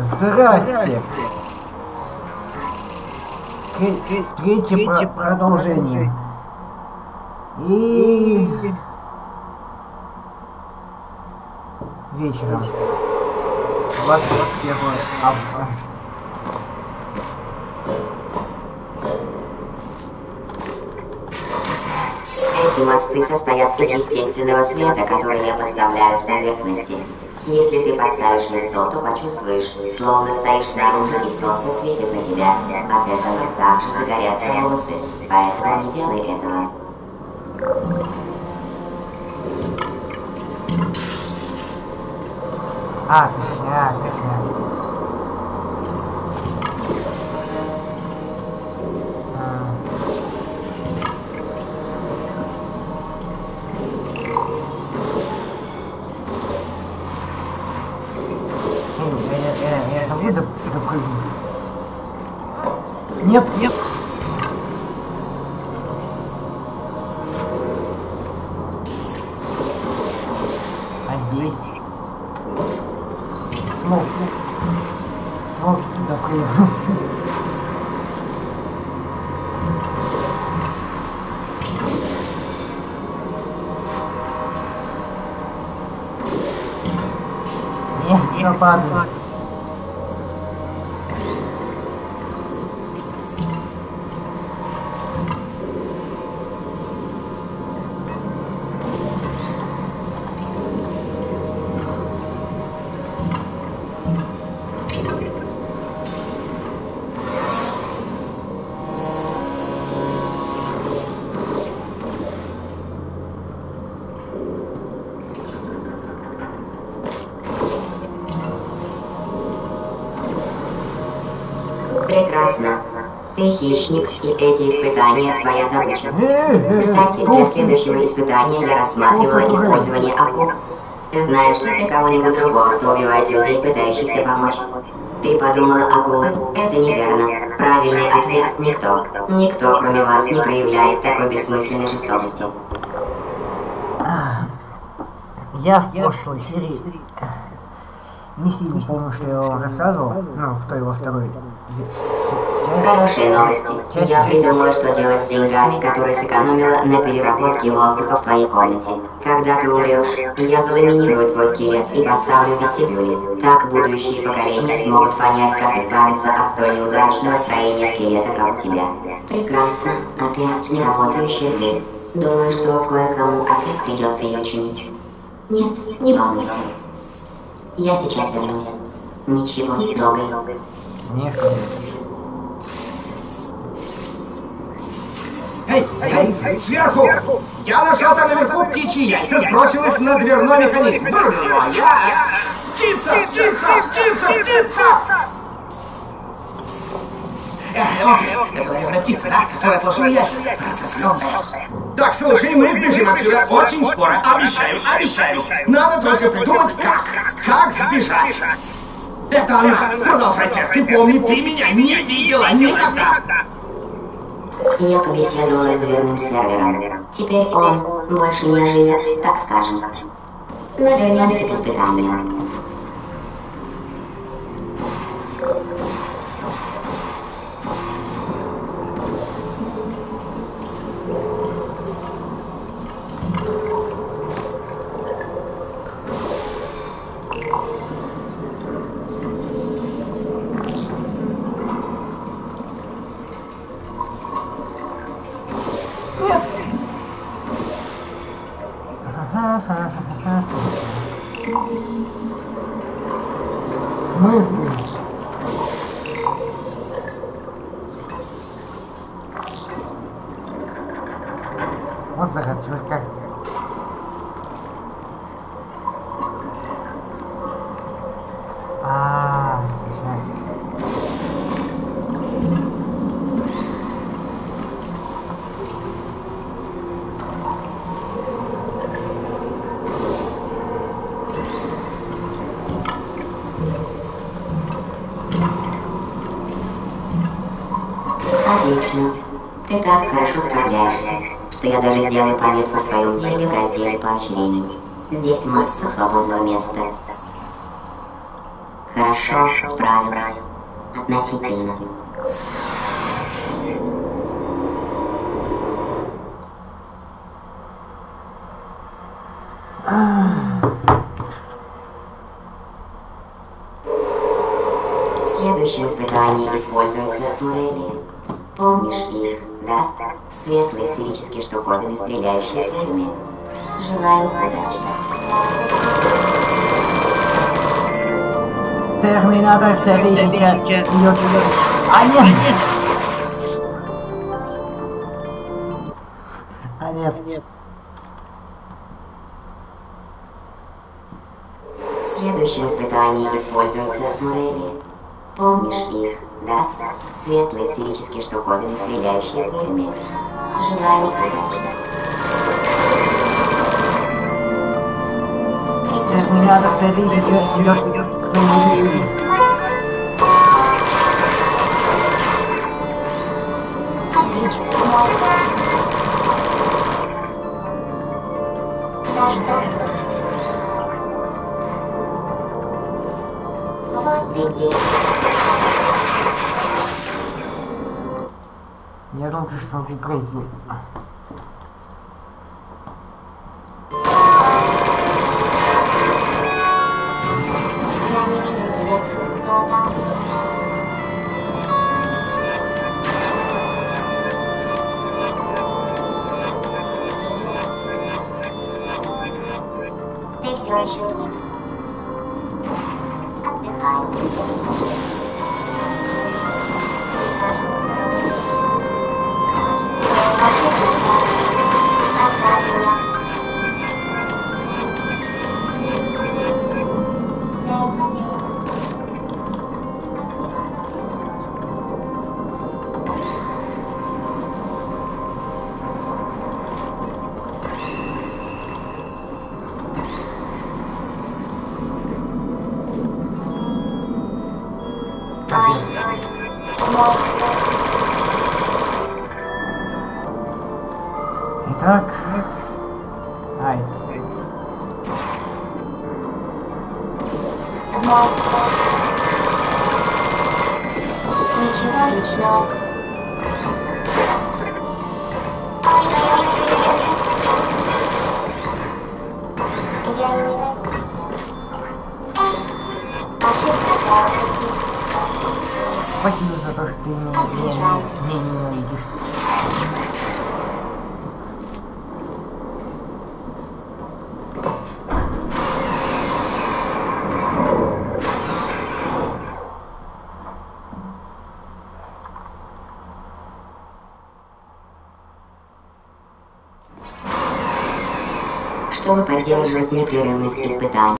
Здрасте. Тре- Третье про- продолжение. И... Вечером. 21 августа. Эти мосты состоят из естественного света, который я поставляю с поверхности. Если ты подставишь лицо, то почувствуешь, словно стоишь снаружи и солнце светит на тебя. От этого также загорятся волосы, поэтому не делай этого. А, точно, точно. А. Эй, Я могу доп- допрыгнуть? Нет, нет. А здесь? Смог. Смог сюда прыгнуть. Нет, не падаю. Прекрасно. Ты хищник, и эти испытания твоя добыча. Кстати, для следующего испытания я рассматривала использование акул. Знаешь ли ты кого-нибудь другого, кто убивает людей, пытающихся помочь? Ты подумала акулы? Это неверно. Правильный ответ – никто. Никто, кроме вас, не проявляет такой бессмысленной жестокости. Я в прошлой серии не сильно помню, что я вам рассказывал, ну, в той во второй. Хорошие новости. Я придумала, что делать с деньгами, которые сэкономила на переработке воздуха в твоей комнате. Когда ты умрешь, я заламинирую твой скелет и поставлю в вестибюле. Так будущие поколения смогут понять, как избавиться от столь неудачного строения скелета, как у тебя. Прекрасно. Опять не работающая дверь. Думаю, что кое-кому опять придется ее чинить. Нет, не волнуйся. Я сейчас вернусь. Ничего не трогай. Нет, Эй, эй, сверху! Я нашел там наверху птичьи яйца, сбросил их на дверной механизм. Вырубил его, я... Птица! Птица! Птица! Птица! Эх, это, наверное, птица, да? Которая отложила яйца. Разозленная. Так, слушай, мы сбежим отсюда очень скоро. Обещаю, обещаю. Надо только придумать, как. Как сбежать. Это она. Продолжай тест. Ты помни, ты меня не видела никогда. Я побеседовала с дверным сервером. Теперь он больше не живет, так скажем. Но вернемся к испытанию. Мысли. Вот теперь как. А, точно. Отлично. Ты так хорошо справляешься, что я даже сделаю пометку в твоем деле в разделе поощрений. Здесь масса свободного места. Хорошо справилась. Относительно. В следующем испытании используются турели. Помнишь их, да? Светлые сферические штуковины, стреляющие пулями. Желаю удачи. Терминатор 3000 идет. А нет! А нет. В следующем испытании используются турели. Помнишь их, да? Светлые сферические штуковины, стреляющие пулями. Желаю удачи. Терминатор 3000 идет имени. Отлично. За что? Вот ты где. Я лучше смогу пройти. Я не вижу тебя. Кто там? Ты все еще тут. Отдыхаю. Ошибка. Итак. Ай. Мой. Ничего личного. Я не ненавижу. Ошибка слабости. Спасибо за то, что ты меня, меня, меня ненавидишь. Чтобы поддерживать непрерывность испытаний.